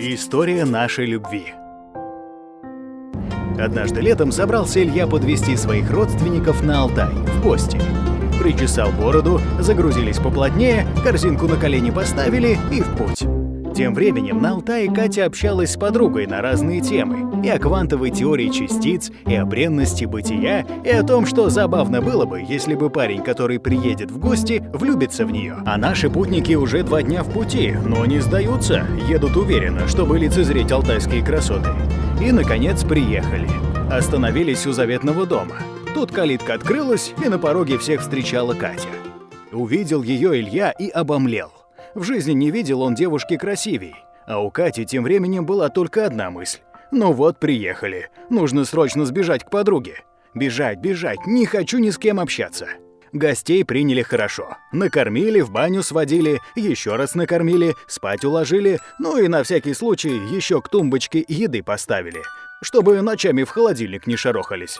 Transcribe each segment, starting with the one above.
История нашей любви. Однажды летом собрался Илья подвести своих родственников на Алтай, в гости. Причесал бороду, загрузились поплотнее, корзинку на колени поставили и в путь. Тем временем на Алтае Катя общалась с подругой на разные темы. И о квантовой теории частиц, и о бренности бытия, и о том, что забавно было бы, если бы парень, который приедет в гости, влюбится в нее. А наши путники уже два дня в пути, но не сдаются, едут уверенно, чтобы лицезреть алтайские красоты. И, наконец, приехали. Остановились у заветного дома. Тут калитка открылась, и на пороге всех встречала Катя. Увидел ее Илья и обомлел. В жизни не видел он девушки красивей. А у Кати тем временем была только одна мысль. Ну вот, приехали. Нужно срочно сбежать к подруге. Бежать, бежать, не хочу ни с кем общаться. Гостей приняли хорошо. Накормили, в баню сводили, еще раз накормили, спать уложили, ну и на всякий случай еще к тумбочке еды поставили, чтобы ночами в холодильник не шарохались.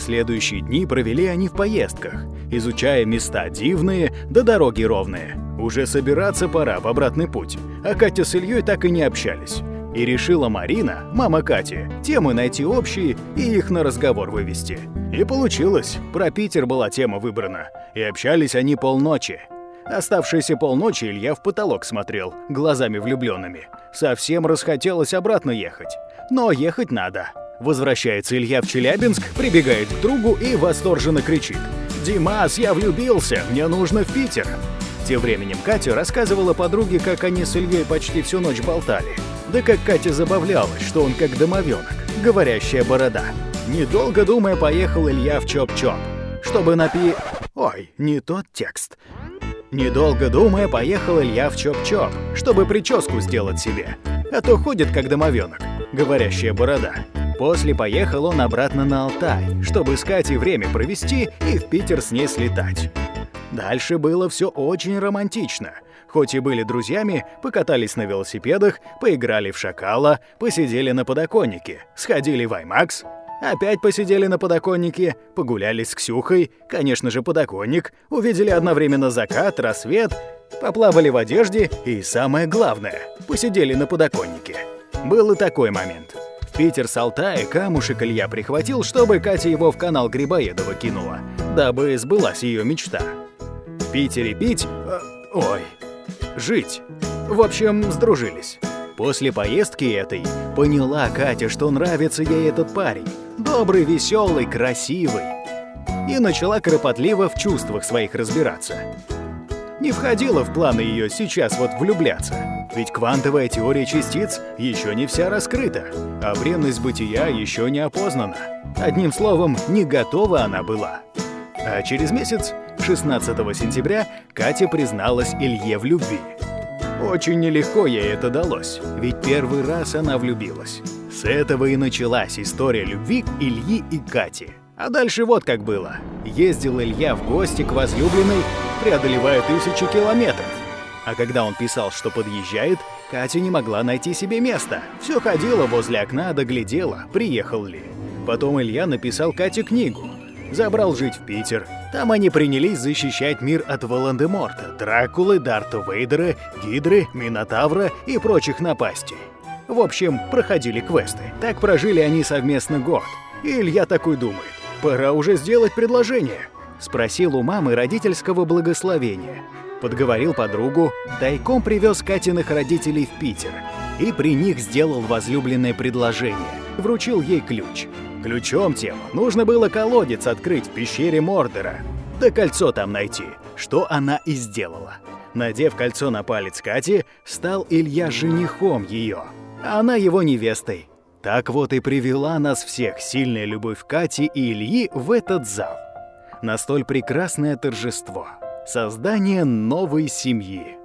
Следующие дни провели они в поездках, изучая места дивные да дороги ровные. Уже собираться пора в обратный путь, а Катя с Ильей так и не общались. И решила Марина, мама Кати, темы найти общие и их на разговор вывести. И получилось. Про Питер была тема выбрана. И общались они полночи. Оставшиеся полночи Илья в потолок смотрел, глазами влюбленными. Совсем расхотелось обратно ехать. Но ехать надо. Возвращается Илья в Челябинск, прибегает к другу и восторженно кричит. «Димас, я влюбился, мне нужно в Питер!» Тем временем Катя рассказывала подруге, как они с Ильей почти всю ночь болтали. Да как Катя забавлялась, что он как домовенок, говорящая борода. Недолго думая, поехал Илья в Чоп-Чоп, чтобы напи... Ой, не тот текст. Недолго думая, поехал Илья в Чоп-Чоп, чтобы прическу сделать себе. А то ходит как домовенок, говорящая борода. После поехал он обратно на Алтай, чтобы с Катей время провести и в Питер с ней слетать. Дальше было все очень романтично. Хоть и были друзьями, покатались на велосипедах, поиграли в шакала, посидели на подоконнике, сходили в IMAX, опять посидели на подоконнике, погуляли с Ксюхой, конечно же, подоконник, увидели одновременно закат, рассвет, поплавали в одежде и, самое главное, посидели на подоконнике. Был и такой момент. В Питер с Алтая камушек Илья прихватил, чтобы Катя его в канал Грибоедова кинула, дабы сбылась ее мечта. Пить... Э, ой, жить. В общем, сдружились. После поездки этой поняла Катя, что нравится ей этот парень. Добрый, веселый, красивый. И начала кропотливо в чувствах своих разбираться. Не входило в планы ее сейчас вот влюбляться. Ведь квантовая теория частиц еще не вся раскрыта, а бренность бытия еще не опознана. Одним словом, не готова она была. А через месяц 16 сентября Катя призналась Илье в любви. Очень нелегко ей это далось, ведь первый раз она влюбилась. С этого и началась история любви Ильи и Кати. А дальше вот как было. Ездил Илья в гости к возлюбленной, преодолевая тысячи километров. А когда он писал, что подъезжает, Катя не могла найти себе места. Все ходила возле окна, доглядела, приехал ли. Потом Илья написал Кате книгу, забрал жить в Питер. Там они принялись защищать мир от Волан-де-Морта, Дракулы, Дарта Вейдера, Гидры, Минотавра и прочих напастей. В общем, проходили квесты. Так прожили они совместно год. И Илья такой думает, пора уже сделать предложение. Спросил у мамы родительского благословения. Подговорил подругу, тайком привез Катиных родителей в Питер. И при них сделал возлюбленное предложение. Вручил ей ключ. Ключом тем нужно было колодец открыть в пещере Мордера, да кольцо там найти, что она и сделала. Надев кольцо на палец Кати, стал Илья женихом ее, а она его невестой. Так вот и привела нас всех сильная любовь Кати и Ильи в этот зал. На столь прекрасное торжество. Создание новой семьи.